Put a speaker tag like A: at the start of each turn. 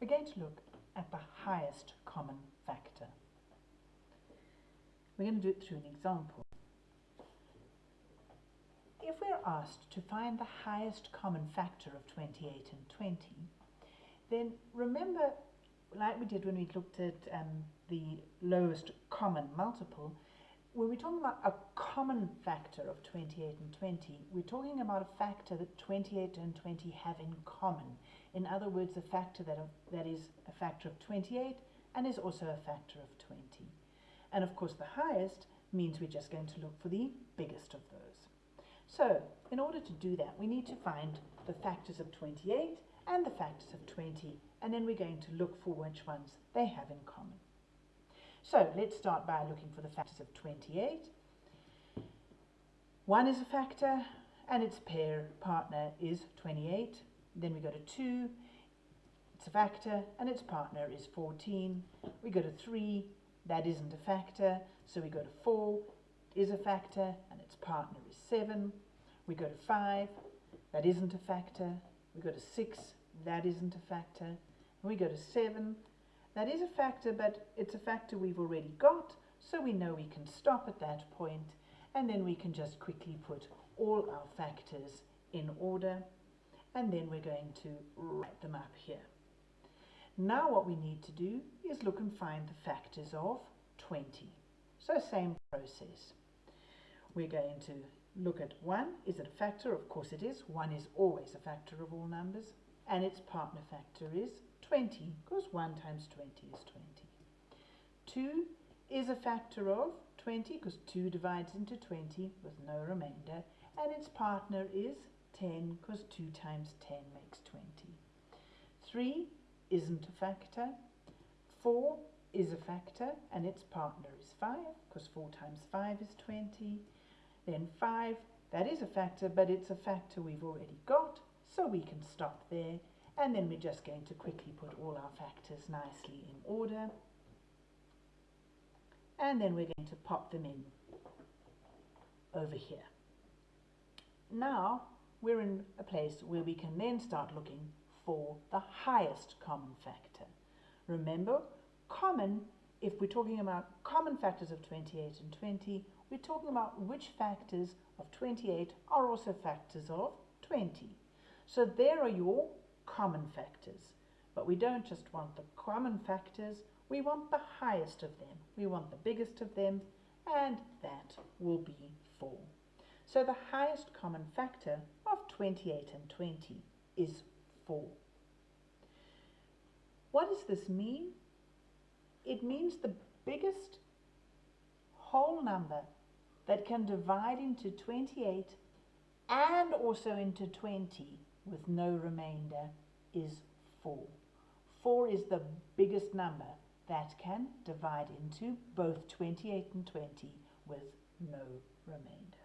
A: we're going to look at the highest common factor. We're going to do it through an example. If we're asked to find the highest common factor of 28 and 20, then remember, like we did when we looked at um, the lowest common multiple, when we're talking about a common factor of 28 and 20, we're talking about a factor that 28 and 20 have in common. In other words, a factor that, that is a factor of 28 and is also a factor of 20. And of course, the highest means we're just going to look for the biggest of those. So, in order to do that, we need to find the factors of 28 and the factors of 20, and then we're going to look for which ones they have in common. So, let's start by looking for the factors of 28. 1 is a factor, and its pair partner is 28. Then we go to 2, it's a factor, and its partner is 14. We go to 3, that isn't a factor, so we go to 4, is a factor, and its partner is 7. We go to 5, that isn't a factor. We go to 6, that isn't a factor. We go to 7, that is a factor, but it's a factor we've already got, so we know we can stop at that point, and then we can just quickly put all our factors in order and then we're going to write them up here. Now what we need to do is look and find the factors of 20. So same process. We're going to look at 1. Is it a factor? Of course it is. 1 is always a factor of all numbers. And its partner factor is 20 because 1 times 20 is 20. 2 is a factor of 20 because 2 divides into 20 with no remainder. And its partner is 10 because 2 times 10 makes 20. 3 isn't a factor. 4 is a factor and its partner is 5 because 4 times 5 is 20. Then 5, that is a factor but it's a factor we've already got so we can stop there and then we're just going to quickly put all our factors nicely in order and then we're going to pop them in over here. Now we're in a place where we can then start looking for the highest common factor. Remember, common, if we're talking about common factors of 28 and 20, we're talking about which factors of 28 are also factors of 20. So there are your common factors. But we don't just want the common factors, we want the highest of them. We want the biggest of them, and that will be 4. So the highest common factor of 28 and 20 is 4. What does this mean? It means the biggest whole number that can divide into 28 and also into 20 with no remainder is 4. 4 is the biggest number that can divide into both 28 and 20 with no remainder.